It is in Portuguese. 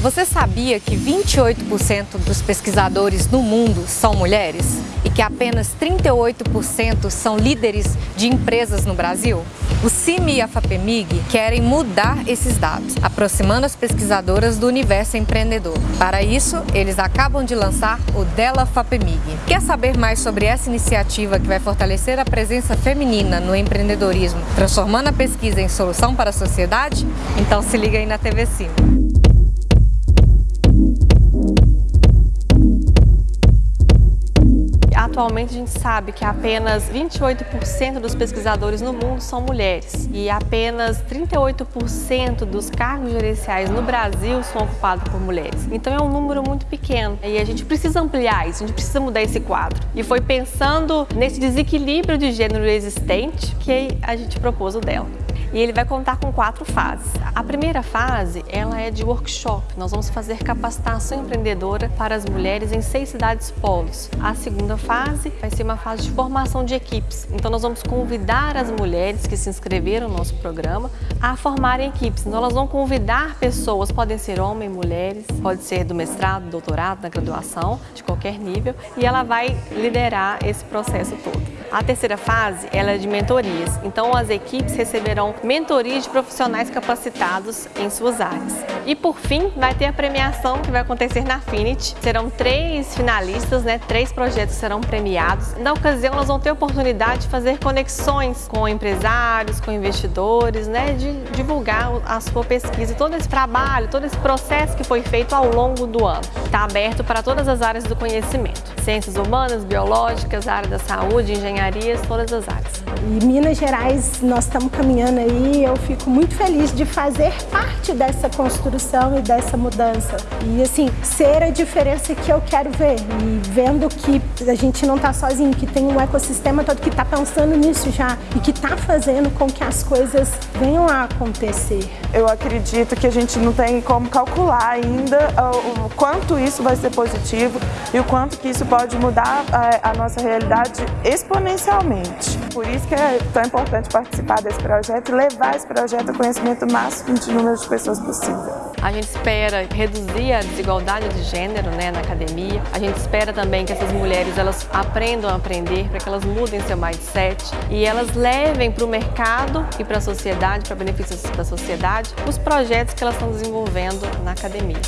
Você sabia que 28% dos pesquisadores no mundo são mulheres? E que apenas 38% são líderes de empresas no Brasil? O CIMI e a FAPEMIG querem mudar esses dados, aproximando as pesquisadoras do universo empreendedor. Para isso, eles acabam de lançar o Dela FAPEMIG. Quer saber mais sobre essa iniciativa que vai fortalecer a presença feminina no empreendedorismo, transformando a pesquisa em solução para a sociedade? Então se liga aí na TV CIMI. Atualmente a gente sabe que apenas 28% dos pesquisadores no mundo são mulheres e apenas 38% dos cargos gerenciais no Brasil são ocupados por mulheres. Então é um número muito pequeno e a gente precisa ampliar isso, a gente precisa mudar esse quadro. E foi pensando nesse desequilíbrio de gênero existente que a gente propôs o dela e ele vai contar com quatro fases. A primeira fase, ela é de workshop. Nós vamos fazer capacitação empreendedora para as mulheres em seis cidades polos. A segunda fase vai ser uma fase de formação de equipes. Então nós vamos convidar as mulheres que se inscreveram no nosso programa a formarem equipes. Então elas vão convidar pessoas, podem ser homens, mulheres, pode ser do mestrado, doutorado, da graduação, de qualquer nível, e ela vai liderar esse processo todo. A terceira fase ela é de mentorias, então as equipes receberão mentorias de profissionais capacitados em suas áreas. E por fim, vai ter a premiação que vai acontecer na Affinity. Serão três finalistas, né? três projetos serão premiados. Na ocasião, elas vão ter a oportunidade de fazer conexões com empresários, com investidores, né? de divulgar a sua pesquisa, todo esse trabalho, todo esse processo que foi feito ao longo do ano. Está aberto para todas as áreas do conhecimento. Ciências humanas, biológicas, área da saúde, engenharias, todas as áreas. E Minas Gerais, nós estamos caminhando aí, eu fico muito feliz de fazer parte dessa construção e dessa mudança. E assim, ser a diferença que eu quero ver. E vendo que a gente não está sozinho, que tem um ecossistema todo que está pensando nisso já e que está fazendo com que as coisas venham a acontecer. Eu acredito que a gente não tem como calcular ainda o quanto isso vai ser positivo e o quanto que isso pode mudar a, a nossa realidade exponencialmente. Por isso que é tão importante participar desse projeto e levar esse projeto ao conhecimento máximo de número de pessoas possível. A gente espera reduzir a desigualdade de gênero né, na academia. A gente espera também que essas mulheres elas aprendam a aprender para que elas mudem seu mindset e elas levem para o mercado e para a sociedade, para benefícios da sociedade, os projetos que elas estão desenvolvendo na academia.